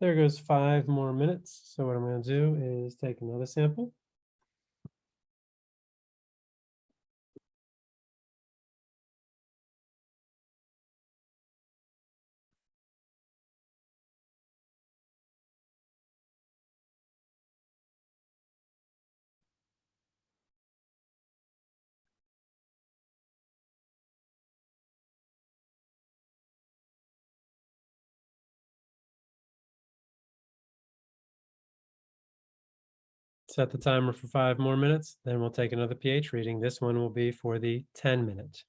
There goes five more minutes. So what I'm going to do is take another sample. Set the timer for five more minutes, then we'll take another pH reading. This one will be for the 10 minute.